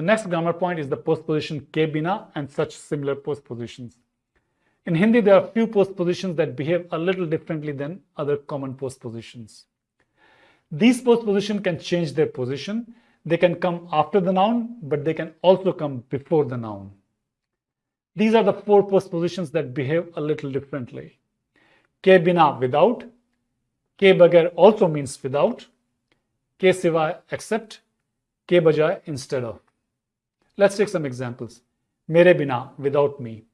The next grammar point is the postposition ke bina and such similar postpositions. In Hindi, there are few postpositions that behave a little differently than other common postpositions. These postpositions can change their position. They can come after the noun, but they can also come before the noun. These are the four postpositions that behave a little differently. Ke bina without, ke bagair also means without, ke siva except, ke bajay instead of. Let's take some examples. Mere bina, without me.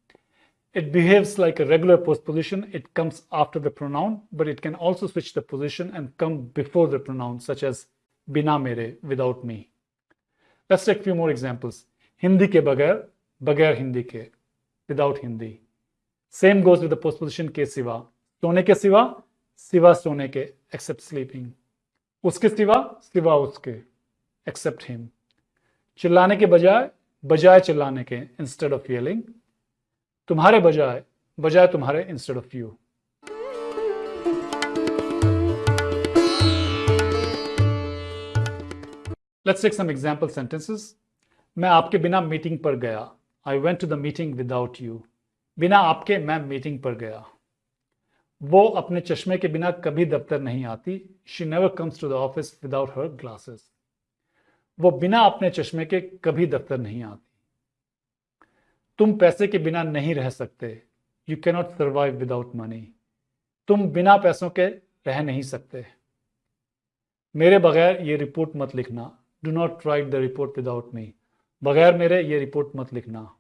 It behaves like a regular postposition. It comes after the pronoun, but it can also switch the position and come before the pronoun, such as bina mere, without me. Let's take a few more examples. Hindi ke bagair, bagair Hindi ke, without Hindi. Same goes with the postposition ke siva. Sone ke siva, siva sone ke, except sleeping. Uske siva, siva uske, except him. Chillane ke बजाय बजाय चिल्लाने के instead of yelling, तुम्हारे बजाय बजाय तुम्हारे instead of you let's take some example sentences. मैं आपके बिना मीटिंग पर गया. I went to the meeting without you बिना आपके मैं मीटिंग पर गया. वो अपने चश्मे के बिना कभी दफ्तर नहीं आती. She never comes to the office without her glasses वो बिना अपने चश्मे के कभी दफ्तर नहीं आती। तुम पैसे के बिना नहीं रह सकते। You cannot survive without money तुम बिना पैसों के रह नहीं सकते। मेरे बगैर ये रिपोर्ट मत लिखना। Do not write the report without me बगैर मेरे ये रिपोर्ट मत लिखना।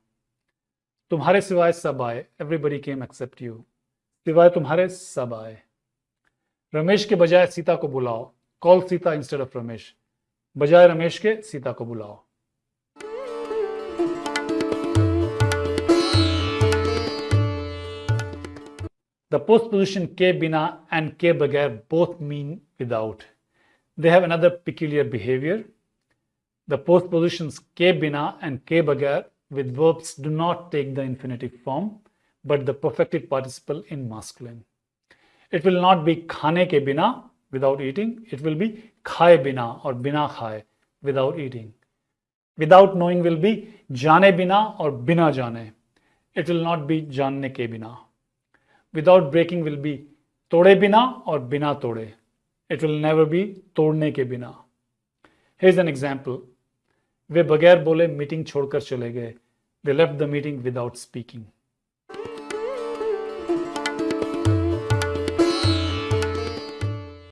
तुम्हारे सिवाय सब आए। एवरीबडी केम एक्सेप्ट यू सिवाय तुम्हारे सब आए। रमेश के बजाय सीता को बुलाओ। Call Sita instead of Ramesh. बजाय रमेश के सीता को बुलाओ The postposition ke bina and ke bagair both mean without. They have another peculiar behavior. The postpositions ke bina and ke bagair with verbs do not take the infinitive form, but the perfected participle in masculine. It will not be khane ke bina without eating. It will be khaye bina or bina khaye without eating. Without knowing will be jane bina or bina jane. It will not be janne ke bina without breaking will be tode bina or bina tode. It will never be todne ke bina. Here's an example. वे बगैर बोले meeting छोड़कर चले गए they left the meeting without speaking